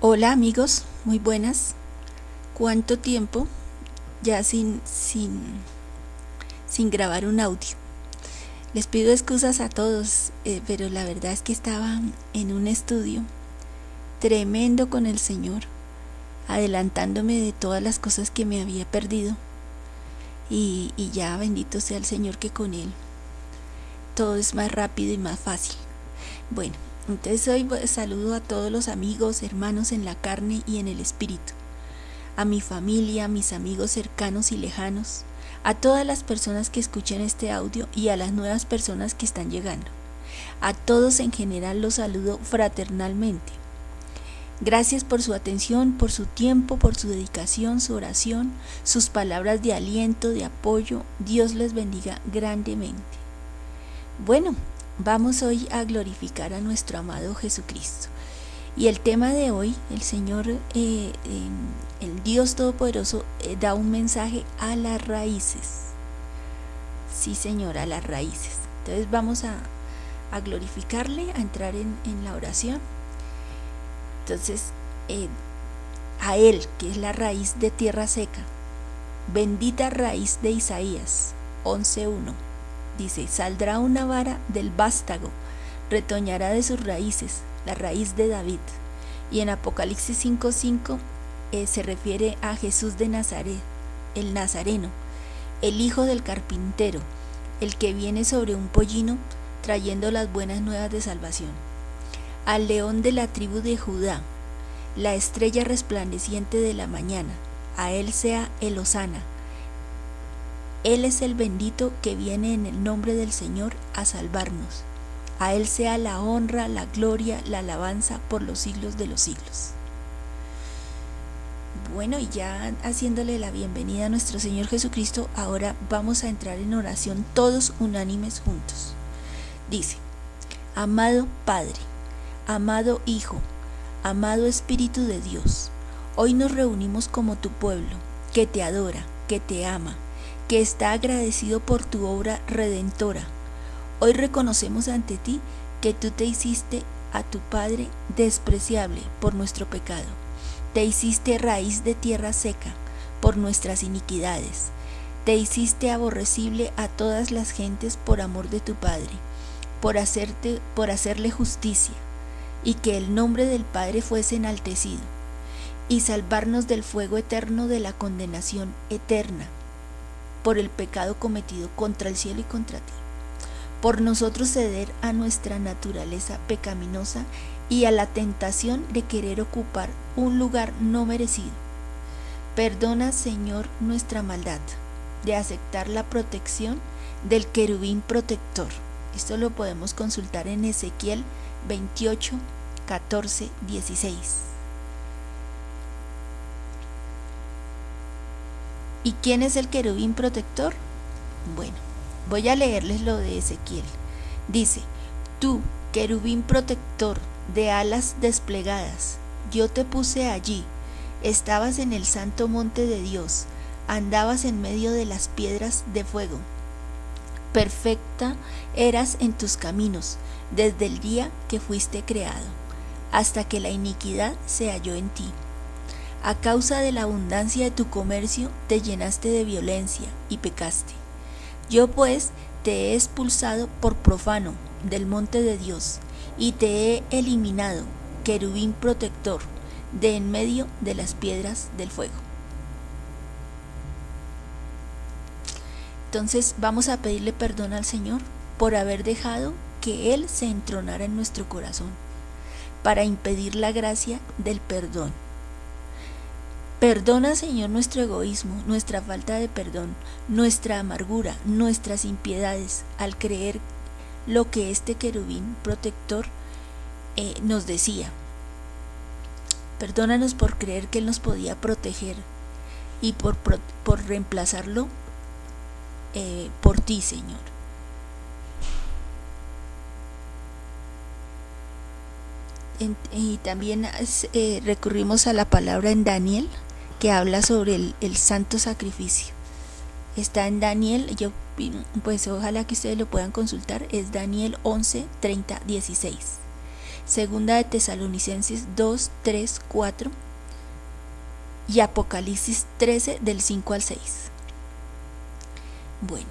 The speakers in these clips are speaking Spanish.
Hola amigos, muy buenas. ¿Cuánto tiempo ya sin, sin, sin grabar un audio? Les pido excusas a todos, eh, pero la verdad es que estaba en un estudio tremendo con el Señor, adelantándome de todas las cosas que me había perdido. Y, y ya bendito sea el Señor que con Él todo es más rápido y más fácil. Bueno, entonces hoy saludo a todos los amigos, hermanos en la carne y en el espíritu, a mi familia, a mis amigos cercanos y lejanos, a todas las personas que escuchan este audio y a las nuevas personas que están llegando. A todos en general los saludo fraternalmente. Gracias por su atención, por su tiempo, por su dedicación, su oración, sus palabras de aliento, de apoyo. Dios les bendiga grandemente. Bueno, Vamos hoy a glorificar a nuestro amado Jesucristo. Y el tema de hoy, el Señor, eh, em, el Dios Todopoderoso, eh, da un mensaje a las raíces. Sí, Señor, a las raíces. Entonces vamos a, glorificarle, a entrar en, la oración. Entonces, eh, a Él, que es la raíz de tierra seca. Bendita raíz de Isaías 11.1 dice, saldrá una vara del vástago, retoñará de sus raíces, la raíz de David. Y en Apocalipsis 5.5 eh, se refiere a Jesús de Nazaret, el Nazareno, el hijo del carpintero, el que viene sobre un pollino trayendo las buenas nuevas de salvación. Al león de la tribu de Judá, la estrella resplandeciente de la mañana, a él sea el Osana él es el bendito que viene en el nombre del Señor a salvarnos. A Él sea la honra, la gloria, la alabanza por los siglos de los siglos. Bueno, y ya haciéndole la bienvenida a nuestro Señor Jesucristo, ahora vamos a entrar en oración todos unánimes juntos. Dice, Amado Padre, amado Hijo, amado Espíritu de Dios, hoy nos reunimos como tu pueblo, que te adora, que te ama, que está agradecido por tu obra redentora. Hoy reconocemos ante ti que tú te hiciste a tu Padre despreciable por nuestro pecado. Te hiciste raíz de tierra seca por nuestras iniquidades. Te hiciste aborrecible a todas las gentes por amor de tu Padre, por hacerte por hacerle justicia, y que el nombre del Padre fuese enaltecido, y salvarnos del fuego eterno de la condenación eterna por el pecado cometido contra el cielo y contra ti, por nosotros ceder a nuestra naturaleza pecaminosa y a la tentación de querer ocupar un lugar no merecido. Perdona, Señor, nuestra maldad de aceptar la protección del querubín protector. Esto lo podemos consultar en Ezequiel 28, 14, 16. ¿Y quién es el querubín protector? Bueno, voy a leerles lo de Ezequiel. Dice, tú, querubín protector de alas desplegadas, yo te puse allí, estabas en el santo monte de Dios, andabas en medio de las piedras de fuego. Perfecta eras en tus caminos desde el día que fuiste creado, hasta que la iniquidad se halló en ti. A causa de la abundancia de tu comercio te llenaste de violencia y pecaste. Yo pues te he expulsado por profano del monte de Dios y te he eliminado, querubín protector, de en medio de las piedras del fuego. Entonces vamos a pedirle perdón al Señor por haber dejado que Él se entronara en nuestro corazón, para impedir la gracia del perdón Perdona, Señor, nuestro egoísmo, nuestra falta de perdón, nuestra amargura, nuestras impiedades, al creer lo que este querubín protector eh, nos decía. Perdónanos por creer que Él nos podía proteger y por, reemplazarlo eh, por ti, Señor. y también eh, recurrimos a la palabra en Daniel que habla sobre el, santo sacrificio. Está en Daniel, yo pues ojalá que ustedes lo puedan consultar, es Daniel 11, 30, 16. Segunda de Tesalonicenses 2, 3, 4 y Apocalipsis 13 del 5 al 6. Bueno,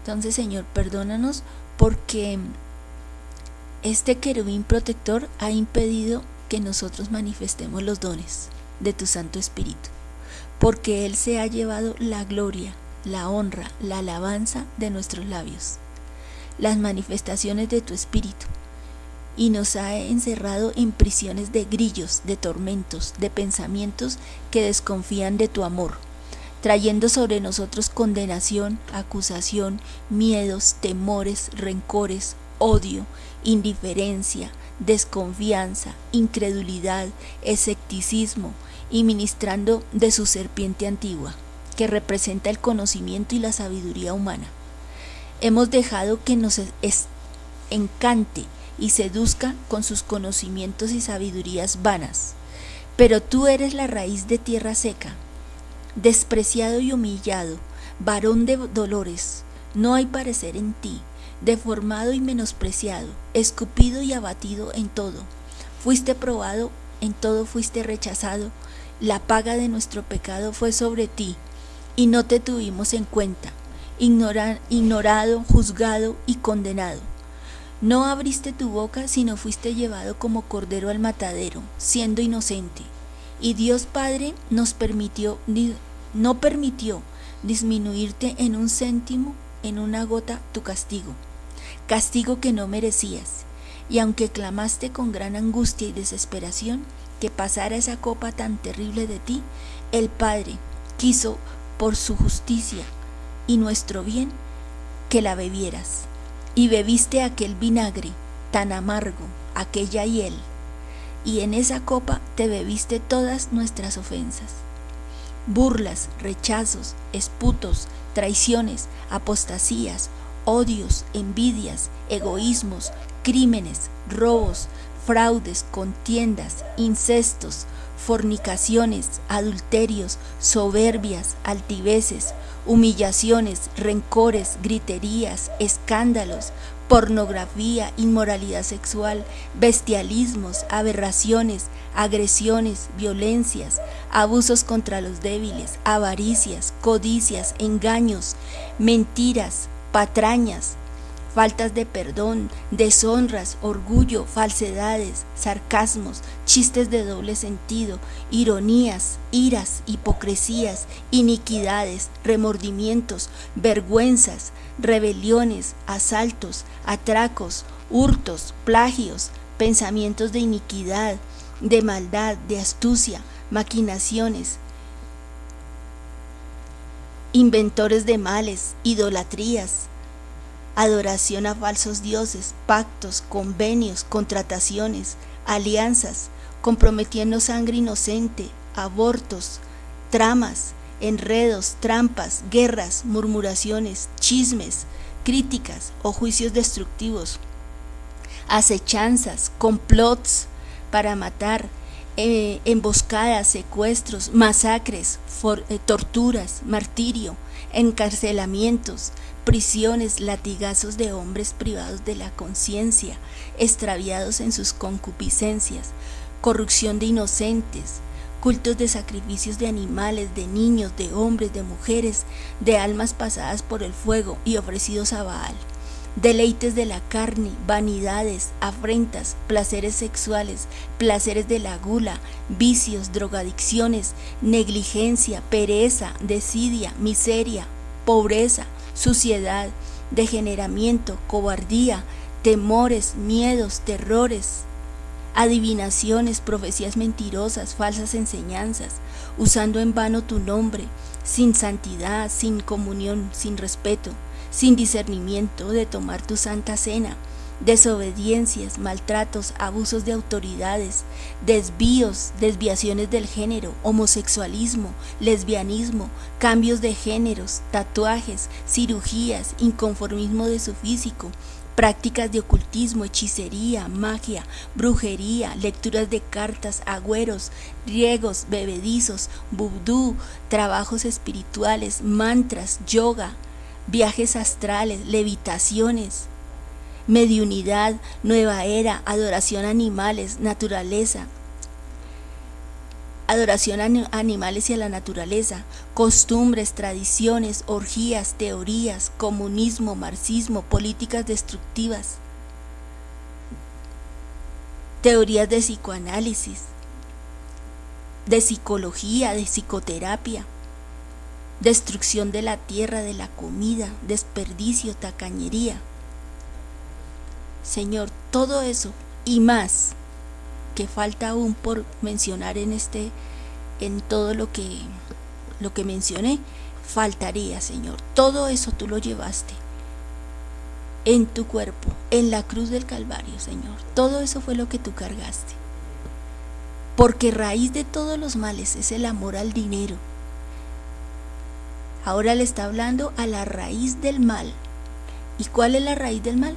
entonces Señor, perdónanos porque este querubín protector ha impedido que nosotros manifestemos los dones de tu Santo Espíritu, porque Él se ha llevado la gloria, la honra, la alabanza de nuestros labios, las manifestaciones de tu Espíritu, y nos ha encerrado en prisiones de grillos, de tormentos, de pensamientos que desconfían de tu amor, trayendo sobre nosotros condenación, acusación, miedos, temores, rencores, odio, indiferencia, desconfianza, incredulidad, escepticismo, y ministrando de su serpiente antigua, que representa el conocimiento y la sabiduría humana. Hemos dejado que nos encante y seduzca con sus conocimientos y sabidurías vanas. Pero tú eres la raíz de tierra seca, despreciado y humillado, varón de dolores, no hay parecer en ti, deformado y menospreciado, escupido y abatido en todo. Fuiste probado, en todo fuiste rechazado, la paga de nuestro pecado fue sobre ti, y no te tuvimos en cuenta, ignorado, juzgado y condenado. No abriste tu boca, sino fuiste llevado como cordero al matadero, siendo inocente. Y Dios Padre nos permitió, no permitió disminuirte en un céntimo, en una gota, tu castigo, castigo que no merecías. Y aunque clamaste con gran angustia y desesperación que pasara esa copa tan terrible de ti, el Padre quiso por su justicia y nuestro bien que la bebieras y bebiste aquel vinagre tan amargo, aquella hiel, y en esa copa te bebiste todas nuestras ofensas. Burlas, rechazos, esputos, traiciones, apostasías, odios, envidias, egoísmos, crímenes, robos, fraudes, contiendas, incestos, fornicaciones, adulterios, soberbias, altiveces, humillaciones, rencores, griterías, escándalos, pornografía, inmoralidad sexual, bestialismos, aberraciones, agresiones, violencias, abusos contra los débiles, avaricias, codicias, engaños, mentiras, patrañas, faltas de perdón, deshonras, orgullo, falsedades, sarcasmos, chistes de doble sentido, ironías, iras, hipocresías, iniquidades, remordimientos, vergüenzas, rebeliones, asaltos, atracos, hurtos, plagios, pensamientos de iniquidad, de maldad, de astucia, maquinaciones, inventores de males, idolatrías, adoración a falsos dioses, pactos, convenios, contrataciones, alianzas, comprometiendo sangre inocente, abortos, tramas, enredos, trampas, guerras, murmuraciones, chismes, críticas o juicios destructivos, acechanzas, complots para matar, eh, emboscadas, secuestros, masacres, eh, torturas, martirio, encarcelamientos, prisiones, latigazos de hombres privados de la conciencia, extraviados en sus concupiscencias, corrupción de inocentes, cultos de sacrificios de animales, de niños, de hombres, de mujeres, de almas pasadas por el fuego y ofrecidos a Baal, deleites de la carne, vanidades, afrentas, placeres sexuales, placeres de la gula, vicios, drogadicciones, negligencia, pereza, desidia, miseria, pobreza, suciedad, degeneramiento, cobardía, temores, miedos, terrores, adivinaciones, profecías mentirosas, falsas enseñanzas, usando en vano tu nombre, sin santidad, sin comunión, sin respeto, sin discernimiento de tomar tu santa cena, desobediencias, maltratos, abusos de autoridades, desvíos, desviaciones del género, homosexualismo, lesbianismo, cambios de géneros, tatuajes, cirugías, inconformismo de su físico, prácticas de ocultismo, hechicería, magia, brujería, lecturas de cartas, agüeros, riegos, bebedizos, vudú, trabajos espirituales, mantras, yoga, viajes astrales, levitaciones, mediunidad, nueva era, adoración a animales, naturaleza, adoración a animales y a la naturaleza, costumbres, tradiciones, orgías, teorías, comunismo, marxismo, políticas destructivas, teorías de psicoanálisis, de psicología, de psicoterapia, destrucción de la tierra, de la comida, desperdicio, tacañería. Señor, todo eso y más que falta aún por mencionar en este en todo lo que lo que mencioné, faltaría, Señor. Todo eso tú lo llevaste en tu cuerpo, en la cruz del Calvario, Señor. Todo eso fue lo que tú cargaste. Porque raíz de todos los males es el amor al dinero. Ahora le está hablando a la raíz del mal. ¿Y cuál es la raíz del mal?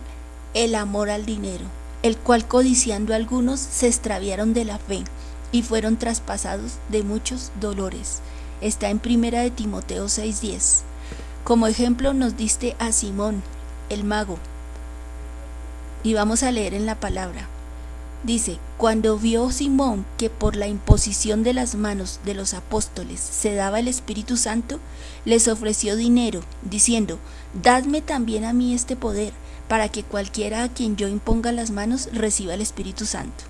El amor al dinero, el cual codiciando algunos se extraviaron de la fe y fueron traspasados de muchos dolores. Está en primera de Timoteo 6:10. Como ejemplo nos diste a Simón, el mago. Y vamos a leer en la palabra. Dice, cuando vio Simón que por la imposición de las manos de los apóstoles se daba el Espíritu Santo, les ofreció dinero, diciendo, Dadme también a mí este poder, para que cualquiera a quien yo imponga las manos reciba el Espíritu Santo.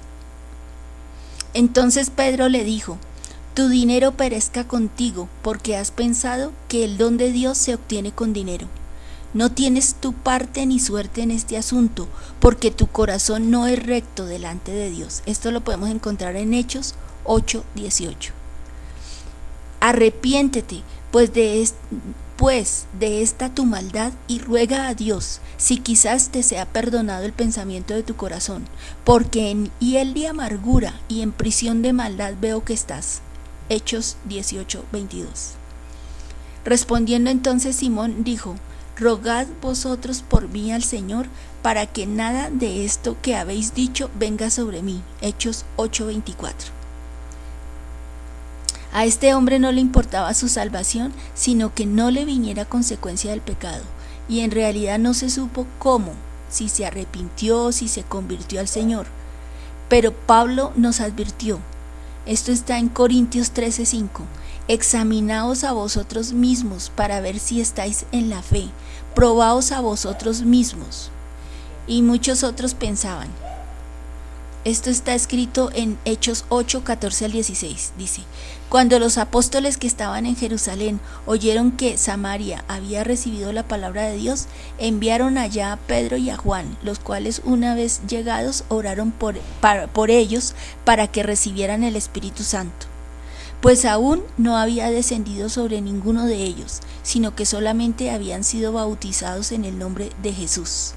Entonces Pedro le dijo, Tu dinero perezca contigo, porque has pensado que el don de Dios se obtiene con dinero. No tienes tu parte ni suerte en este asunto, porque tu corazón no es recto delante de Dios. Esto lo podemos encontrar en Hechos 8, 18. Arrepiéntete, pues de, pues de esta tu maldad y ruega a Dios, si quizás te sea perdonado el pensamiento de tu corazón, porque en hiel de amargura y en prisión de maldad veo que estás. Hechos 18, 22. Respondiendo entonces Simón dijo, Rogad vosotros por mí al Señor, para que nada de esto que habéis dicho venga sobre mí. Hechos 8:24. A este hombre no le importaba su salvación, sino que no le viniera consecuencia del pecado, y en realidad no se supo cómo, si se arrepintió, si se convirtió al Señor. Pero Pablo nos advirtió, esto está en Corintios 13:5, examinaos a vosotros mismos para ver si estáis en la fe, probaos a vosotros mismos. Y muchos otros pensaban. Esto está escrito en Hechos 8, 14 al 16. Dice, cuando los apóstoles que estaban en Jerusalén oyeron que Samaria había recibido la palabra de Dios, enviaron allá a Pedro y a Juan, los cuales una vez llegados oraron por, por ellos para que recibieran el Espíritu Santo pues aún no había descendido sobre ninguno de ellos, sino que solamente habían sido bautizados en el nombre de Jesús.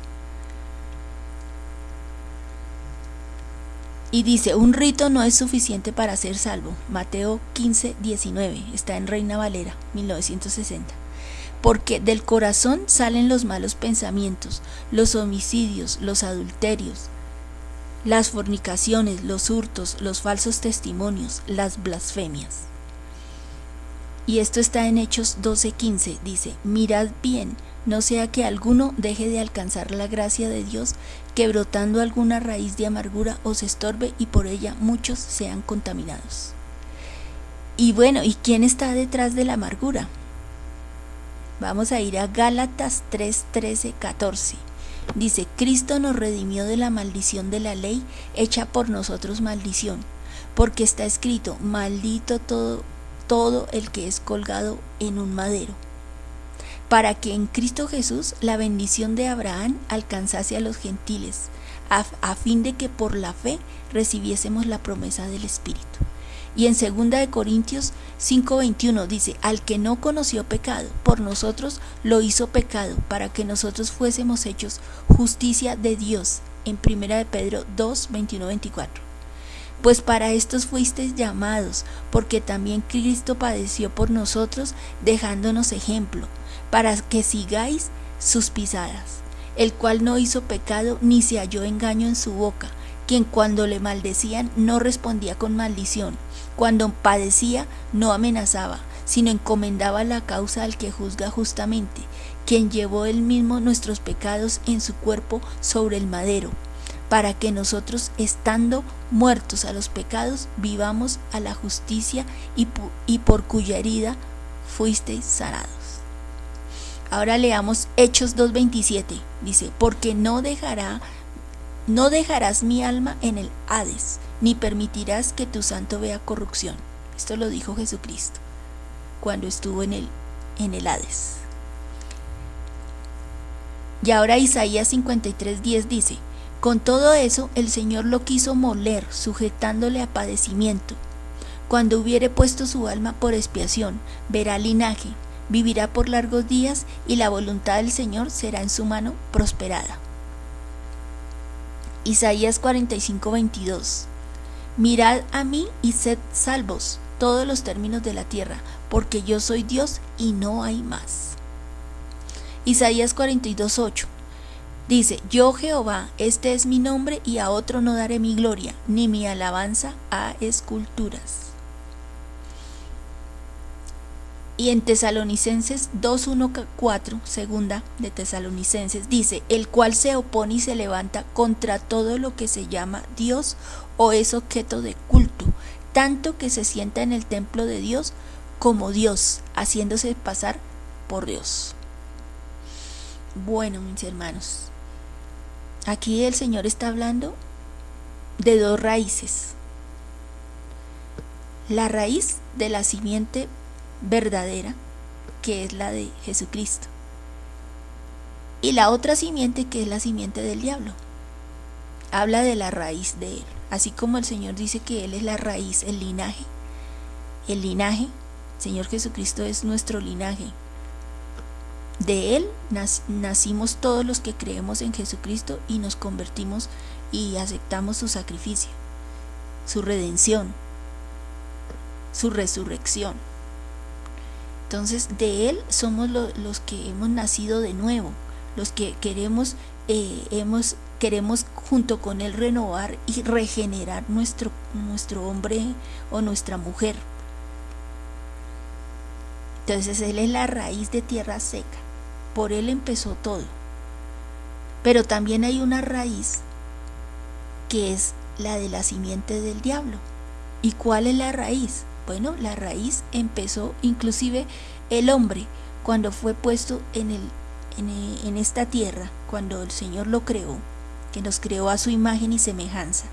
Y dice, un rito no es suficiente para ser salvo. Mateo 15, 19, está en Reina Valera, 1960. Porque del corazón salen los malos pensamientos, los homicidios, los adulterios, las fornicaciones, los hurtos, los falsos testimonios, las blasfemias. Y esto está en Hechos 12:15, dice, mirad bien, no sea que alguno deje de alcanzar la gracia de Dios, que brotando alguna raíz de amargura os estorbe y por ella muchos sean contaminados. Y bueno, ¿y quién está detrás de la amargura? Vamos a ir a Gálatas 3, 13, 14. Dice, Cristo nos redimió de la maldición de la ley, hecha por nosotros maldición, porque está escrito, maldito todo, todo el que es colgado en un madero, para que en Cristo Jesús la bendición de Abraham alcanzase a los gentiles, a, a fin de que por la fe recibiésemos la promesa del Espíritu. Y en 2 de Corintios 5:21 dice, al que no conoció pecado, por nosotros lo hizo pecado, para que nosotros fuésemos hechos justicia de Dios. En 1 de Pedro 2, 24. Pues para estos fuisteis llamados, porque también Cristo padeció por nosotros, dejándonos ejemplo, para que sigáis sus pisadas, el cual no hizo pecado ni se halló engaño en su boca, quien cuando le maldecían no respondía con maldición, cuando padecía no amenazaba, sino encomendaba la causa al que juzga justamente, quien llevó él mismo nuestros pecados en su cuerpo sobre el madero, para que nosotros, estando muertos a los pecados, vivamos a la justicia y, por cuya herida fuisteis sanados. Ahora leamos Hechos 2.27. Dice, porque no dejará, no dejarás mi alma en el Hades, ni permitirás que tu santo vea corrupción. Esto lo dijo Jesucristo cuando estuvo en el, en el Hades. Y ahora Isaías 53.10 dice, con todo eso el Señor lo quiso moler, sujetándole a padecimiento. Cuando hubiere puesto su alma por expiación, verá linaje, vivirá por largos días y la voluntad del Señor será en su mano prosperada. Isaías 45:22 Mirad a mí y sed salvos todos los términos de la tierra, porque yo soy Dios y no hay más. Isaías 42:8 Dice, yo Jehová, este es mi nombre y a otro no daré mi gloria, ni mi alabanza a esculturas. Y en Tesalonicenses 2.1.4, segunda de Tesalonicenses, dice, el cual se opone y se levanta contra todo lo que se llama Dios o es objeto de culto, tanto que se sienta en el templo de Dios como Dios, haciéndose pasar por Dios. Bueno, mis hermanos, Aquí el Señor está hablando de dos raíces. La raíz de la simiente verdadera, que es la de Jesucristo. Y la otra simiente, que es la simiente del diablo. Habla de la raíz de él. Así como el Señor dice que Él es la raíz, el linaje. El linaje, Señor Jesucristo es nuestro linaje, de Él nacimos todos los que creemos en Jesucristo y nos convertimos y aceptamos su sacrificio, su redención, su resurrección. Entonces de Él somos los que hemos nacido de nuevo, los que queremos, eh, hemos, queremos junto con Él renovar y regenerar nuestro, nuestro hombre o nuestra mujer. Entonces Él es la raíz de tierra seca por él empezó todo. Pero también hay una raíz que es la de la simiente del diablo. ¿Y cuál es la raíz? Bueno, la raíz empezó inclusive el hombre cuando fue puesto en, el, en, esta tierra, cuando el Señor lo creó, que nos creó a su imagen y semejanza.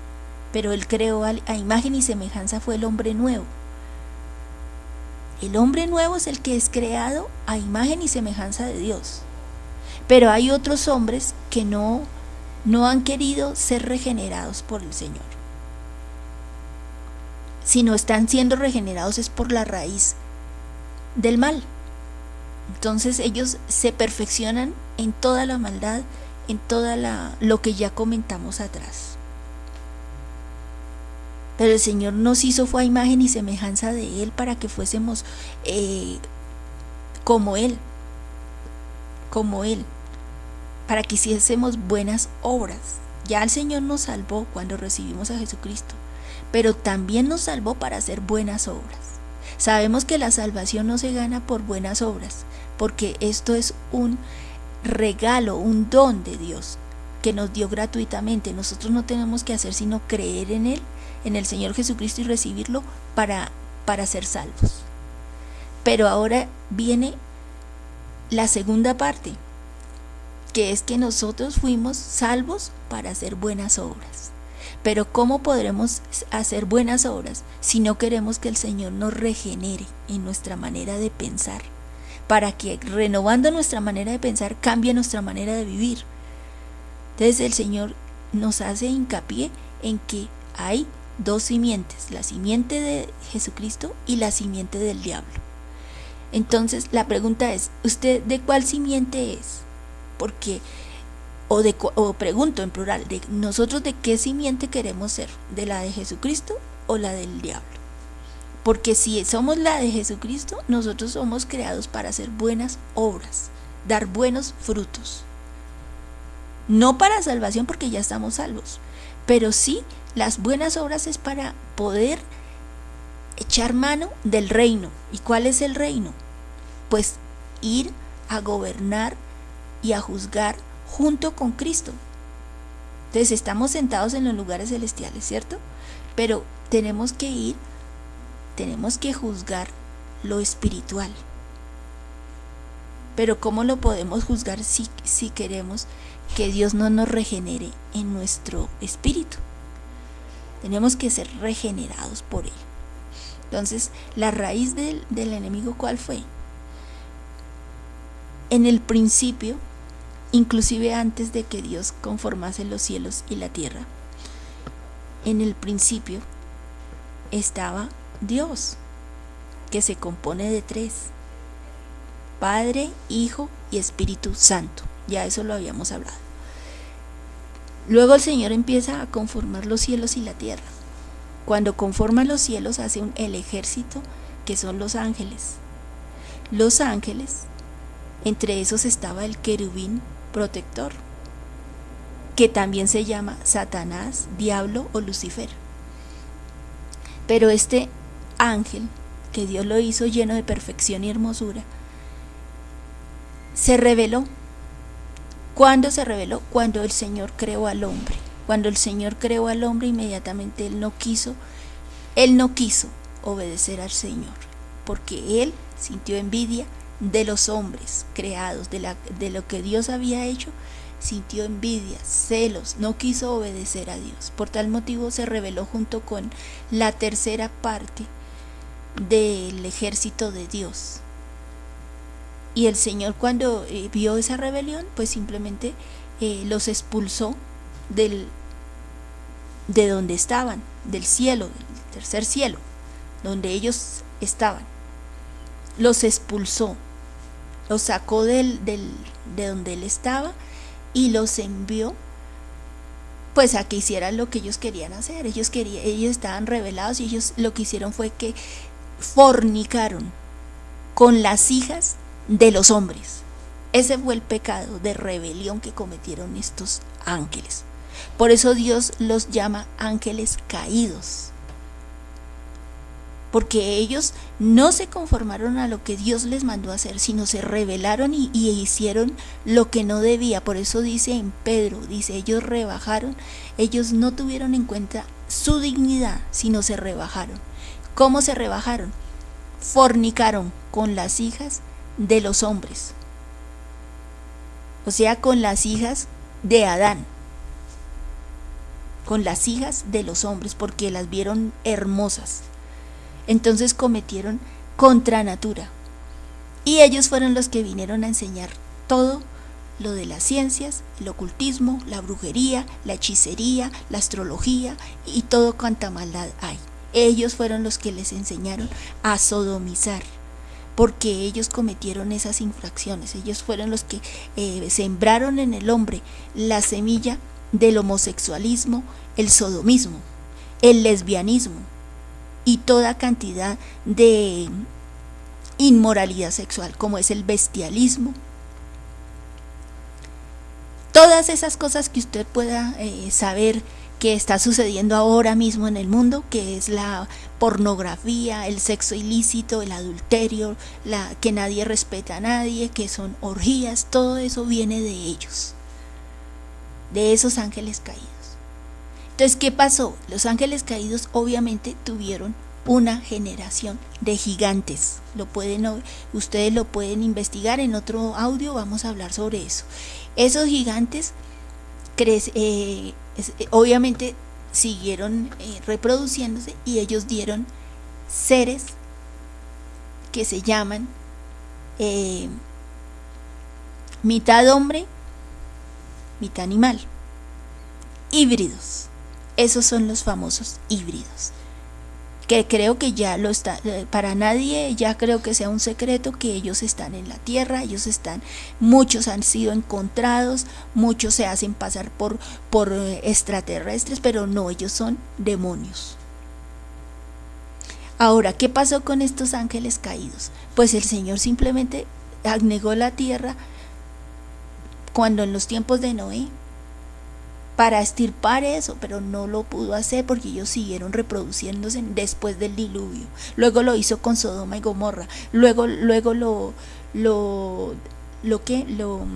Pero él creó a imagen y semejanza fue el hombre nuevo. El hombre nuevo es el que es creado a imagen y semejanza de Dios. Pero hay otros hombres que no, no han querido ser regenerados por el Señor. Si no están siendo regenerados es por la raíz del mal. Entonces ellos se perfeccionan en toda la maldad, en toda la lo que ya comentamos atrás. Pero el Señor nos hizo fue a imagen y semejanza de Él para que fuésemos eh, como Él, como Él, para que hiciésemos buenas obras. Ya el Señor nos salvó cuando recibimos a Jesucristo, pero también nos salvó para hacer buenas obras. Sabemos que la salvación no se gana por buenas obras, porque esto es un regalo, un don de Dios que nos dio gratuitamente. Nosotros no tenemos que hacer sino creer en Él en el Señor Jesucristo y recibirlo para, para ser salvos. Pero ahora viene la segunda parte, que es que nosotros fuimos salvos para hacer buenas obras. Pero ¿cómo podremos hacer buenas obras si no queremos que el Señor nos regenere en nuestra manera de pensar? Para que renovando nuestra manera de pensar cambie nuestra manera de vivir. Entonces el Señor nos hace hincapié en que hay dos simientes, la simiente de Jesucristo y la simiente del diablo. Entonces la pregunta es, ¿usted de cuál simiente es? Porque, o, de, o pregunto en plural, de nosotros de qué simiente queremos ser, de la de Jesucristo o la del diablo. Porque si somos la de Jesucristo, nosotros somos creados para hacer buenas obras, dar buenos frutos. No para salvación porque ya estamos salvos, pero sí las buenas obras es para poder echar mano del reino. ¿Y cuál es el reino? Pues ir a gobernar y a juzgar junto con Cristo. Entonces estamos sentados en los lugares celestiales, ¿cierto? Pero tenemos que ir, tenemos que juzgar lo espiritual. Pero ¿cómo lo podemos juzgar si, si queremos que Dios no nos regenere en nuestro espíritu? Tenemos que ser regenerados por Él. Entonces, la raíz del, del enemigo, ¿cuál fue? En el principio, inclusive antes de que Dios conformase los cielos y la tierra, en el principio estaba Dios, que se compone de tres, Padre, Hijo y Espíritu Santo. Ya eso lo habíamos hablado. Luego el Señor empieza a conformar los cielos y la tierra. Cuando conforma los cielos hace un, el ejército que son los ángeles. Los ángeles, entre esos estaba el querubín protector, que también se llama Satanás, Diablo o Lucifer. Pero este ángel, que Dios lo hizo lleno de perfección y hermosura, se reveló. ¿Cuándo se reveló? Cuando el Señor creó al hombre. Cuando el Señor creó al hombre, inmediatamente él no quiso, él no quiso obedecer al Señor, porque él sintió envidia de los hombres creados, de, la, de lo que Dios había hecho, sintió envidia, celos, no quiso obedecer a Dios. Por tal motivo se rebeló junto con la tercera parte del ejército de Dios. Y el Señor cuando eh, vio esa rebelión, pues simplemente eh, los expulsó del, de donde estaban, del cielo, del tercer cielo, donde ellos estaban. Los expulsó, los sacó del, del, de donde él estaba y los envió pues a que hicieran lo que ellos querían hacer. Ellos, querían, ellos estaban revelados y ellos lo que hicieron fue que fornicaron con las hijas de los hombres. Ese fue el pecado de rebelión que cometieron estos ángeles. Por eso Dios los llama ángeles caídos. Porque ellos no se conformaron a lo que Dios les mandó hacer, sino se rebelaron y, y hicieron lo que no debía. Por eso dice en Pedro, dice, ellos rebajaron, ellos no tuvieron en cuenta su dignidad, sino se rebajaron. ¿Cómo se rebajaron? Fornicaron con las hijas de los hombres, o sea, con las hijas de Adán, con las hijas de los hombres, porque las vieron hermosas. Entonces cometieron contra natura. Y ellos fueron los que vinieron a enseñar todo lo de las ciencias, el ocultismo, la brujería, la hechicería, la astrología y todo cuanta maldad hay. Ellos fueron los que les enseñaron a sodomizar porque ellos cometieron esas infracciones. Ellos fueron los que eh, sembraron en el hombre la semilla del homosexualismo, el sodomismo, el lesbianismo y toda cantidad de inmoralidad sexual, como es el bestialismo. Todas esas cosas que usted pueda eh, saber que está sucediendo ahora mismo en el mundo, que es la pornografía, el sexo ilícito, el adulterio, la que nadie respeta a nadie, que son orgías, todo eso viene de ellos, de esos ángeles caídos. Entonces, ¿qué pasó? Los ángeles caídos obviamente tuvieron una generación de gigantes. Lo pueden, ustedes lo pueden investigar en otro audio, vamos a hablar sobre eso. Esos gigantes eh, eh, obviamente siguieron eh, reproduciéndose y ellos dieron seres que se llaman mitad hombre, mitad animal, híbridos. Esos son los famosos híbridos que creo que ya lo está, eh, para nadie ya creo que sea un secreto que ellos están en la tierra, ellos están, muchos han sido encontrados, muchos se hacen pasar por, por eh, extraterrestres, pero no, ellos son demonios. Ahora, ¿qué pasó con estos ángeles caídos? Pues el Señor simplemente negó la tierra cuando en los tiempos de Noé para estirpar eso, pero no lo pudo hacer porque ellos siguieron reproduciéndose después del diluvio. Luego lo hizo con Sodoma y Gomorra. Luego, luego lo, lo, lo que, lo,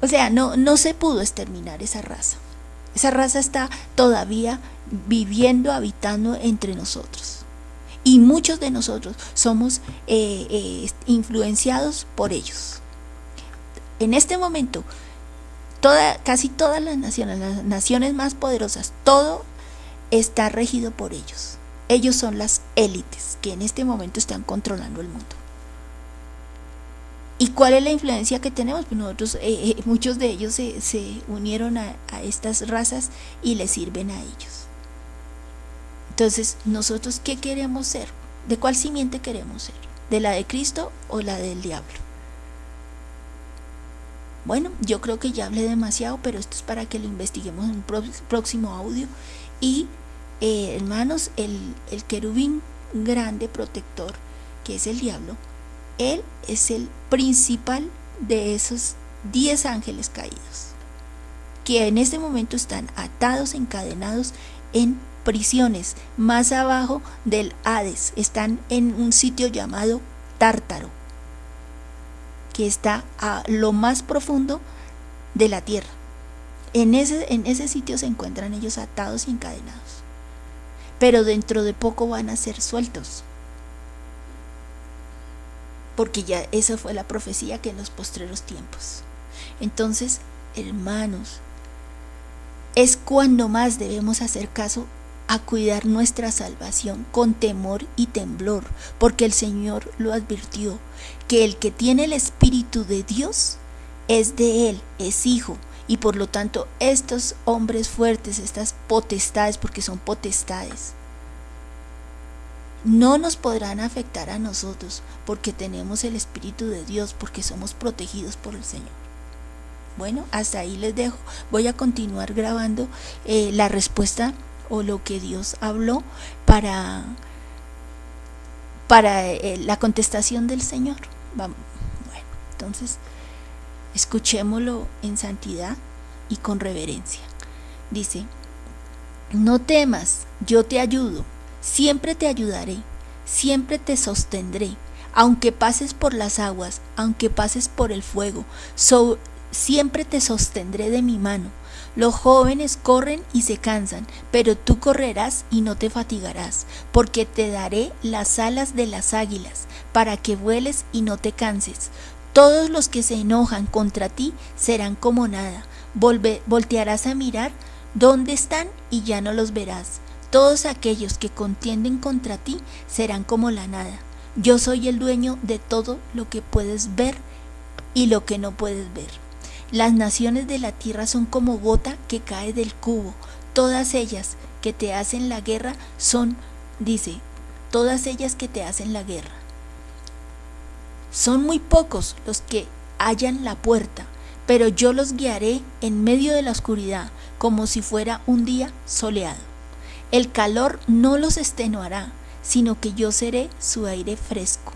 o sea, no, no se pudo exterminar esa raza. Esa raza está todavía viviendo, habitando entre nosotros. Y muchos de nosotros somos eh, eh, influenciados por ellos. En este momento, casi todas las naciones, las naciones más poderosas, todo está regido por ellos. Ellos son las élites que en este momento están controlando el mundo. ¿Y cuál es la influencia que tenemos? Pues nosotros, eh, eh, muchos de ellos se, se unieron a, a, estas razas y les sirven a ellos. Entonces, nosotros, ¿qué queremos ser? ¿De cuál simiente queremos ser? ¿De la de Cristo o la del diablo? Bueno, yo creo que ya hablé demasiado, pero esto es para que lo investiguemos en un próximo audio. Y, eh, hermanos, el, el querubín grande protector, que es el diablo, él es el principal de esos 10 ángeles caídos, que en este momento están atados, encadenados en prisiones más abajo del Hades, están en un sitio llamado Tártaro, que está a lo más profundo de la tierra. En ese, en ese sitio se encuentran ellos atados y encadenados. Pero dentro de poco van a ser sueltos porque ya esa fue la profecía que en los postreros tiempos. Entonces, hermanos, es cuando más debemos hacer caso a cuidar nuestra salvación con temor y temblor, porque el Señor lo advirtió, que el que tiene el Espíritu de Dios es de Él, es hijo, y por lo tanto estos hombres fuertes, estas potestades, porque son potestades, no nos podrán afectar a nosotros porque tenemos el Espíritu de Dios, porque somos protegidos por el Señor. Bueno, hasta ahí les dejo. Voy a continuar grabando eh, la respuesta o lo que Dios habló para, para eh, la contestación del Señor. Vamos. Bueno, entonces escuchémoslo en santidad y con reverencia. Dice, no temas, yo te ayudo Siempre te ayudaré, siempre te sostendré, aunque pases por las aguas, aunque pases por el fuego, siempre te sostendré de mi mano. Los jóvenes corren y se cansan, pero tú correrás y no te fatigarás, porque te daré las alas de las águilas, para que vueles y no te canses. Todos los que se enojan contra ti serán como nada. voltearás a mirar dónde están y ya no los verás. Todos aquellos que contienden contra ti serán como la nada. Yo soy el dueño de todo lo que puedes ver y lo que no puedes ver. Las naciones de la tierra son como gota que cae del cubo. Todas ellas que te hacen la guerra son, dice, todas ellas que te hacen la guerra. Son muy pocos los que hallan la puerta, pero yo los guiaré en medio de la oscuridad, como si fuera un día soleado. El calor no los extenuará, sino que yo seré su aire fresco.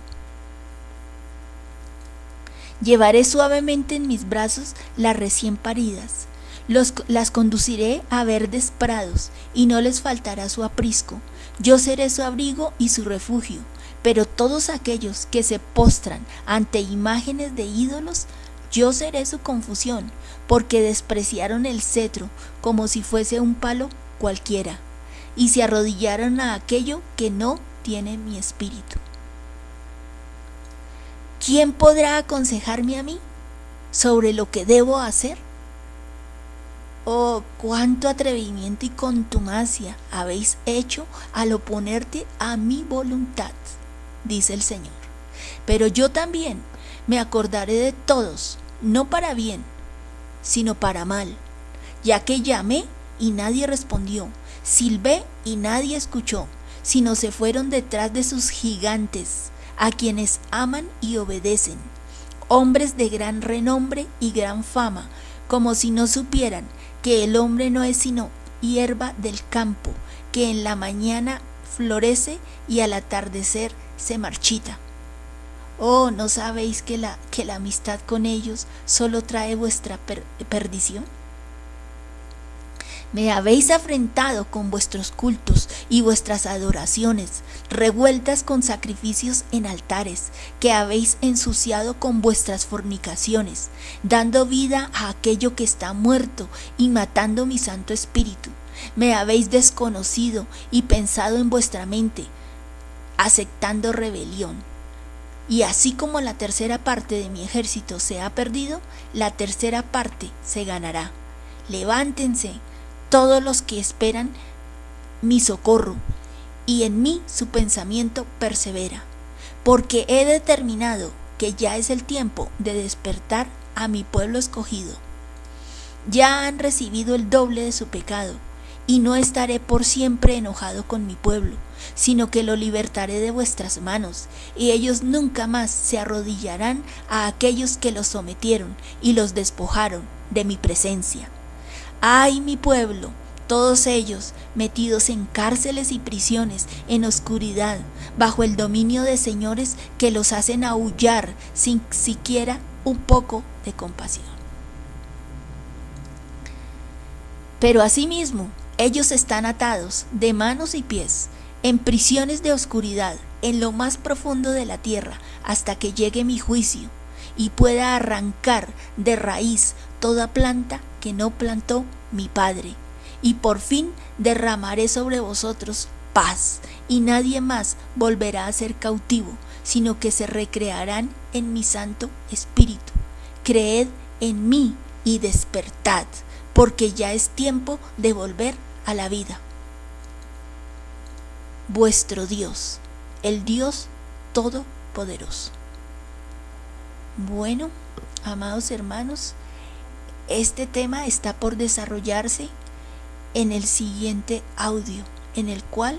Llevaré suavemente en mis brazos las recién paridas, las conduciré a verdes prados, y no les faltará su aprisco. Yo seré su abrigo y su refugio, pero todos aquellos que se postran ante imágenes de ídolos, yo seré su confusión, porque despreciaron el cetro como si fuese un palo cualquiera y se arrodillaron a aquello que no tiene mi espíritu. ¿Quién podrá aconsejarme a mí sobre lo que debo hacer? Oh, cuánto atrevimiento y contumacia habéis hecho al oponerte a mi voluntad, dice el Señor. Pero yo también me acordaré de todos, no para bien, sino para mal, ya que llamé y nadie respondió, Silbé y nadie escuchó, sino se fueron detrás de sus gigantes, a quienes aman y obedecen, hombres de gran renombre y gran fama, como si no supieran que el hombre no es sino hierba del campo, que en la mañana florece y al atardecer se marchita. Oh, ¿no sabéis que la, que la amistad con ellos solo trae vuestra perdición? Me habéis afrentado con vuestros cultos y vuestras adoraciones, revueltas con sacrificios en altares, que habéis ensuciado con vuestras fornicaciones, dando vida a aquello que está muerto y matando mi Santo Espíritu. Me habéis desconocido y pensado en vuestra mente, aceptando rebelión. Y así como la tercera parte de mi ejército se ha perdido, la tercera parte se ganará. Levántense todos los que esperan mi socorro, y en mí su pensamiento persevera, porque he determinado que ya es el tiempo de despertar a mi pueblo escogido. Ya han recibido el doble de su pecado, y no estaré por siempre enojado con mi pueblo, sino que lo libertaré de vuestras manos, y ellos nunca más se arrodillarán a aquellos que los sometieron y los despojaron de mi presencia. ¡Ay, mi pueblo! Todos ellos metidos en cárceles y prisiones, en oscuridad, bajo el dominio de señores que los hacen aullar sin siquiera un poco de compasión. Pero asimismo, ellos están atados de manos y pies, en prisiones de oscuridad, en lo más profundo de la tierra, hasta que llegue mi juicio y pueda arrancar de raíz toda planta que no plantó mi Padre. Y por fin derramaré sobre vosotros paz, y nadie más volverá a ser cautivo, sino que se recrearán en mi Santo Espíritu. Creed en mí y despertad, porque ya es tiempo de volver a la vida. Vuestro Dios, el Dios Todopoderoso. Bueno, amados hermanos, este tema está por desarrollarse en el siguiente audio, en el cual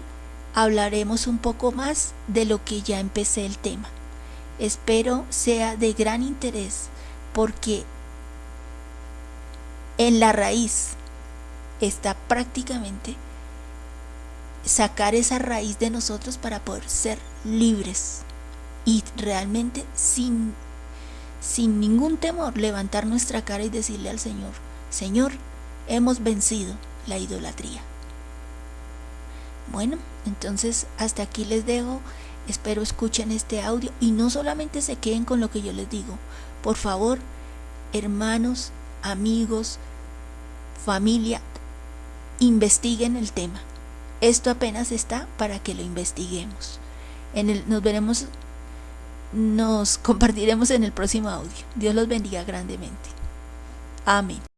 hablaremos un poco más de lo que ya empecé el tema. Espero sea de gran interés porque en la raíz está prácticamente sacar esa raíz de nosotros para poder ser libres y realmente sin sin ningún temor levantar nuestra cara y decirle al Señor, Señor, hemos vencido la idolatría. Bueno, entonces hasta aquí les dejo. Espero escuchen este audio y no solamente se queden con lo que yo les digo. Por favor, hermanos, amigos, familia, investiguen el tema. Esto apenas está para que lo investiguemos. En el, nos veremos nos compartiremos en el próximo audio. Dios los bendiga grandemente. Amén.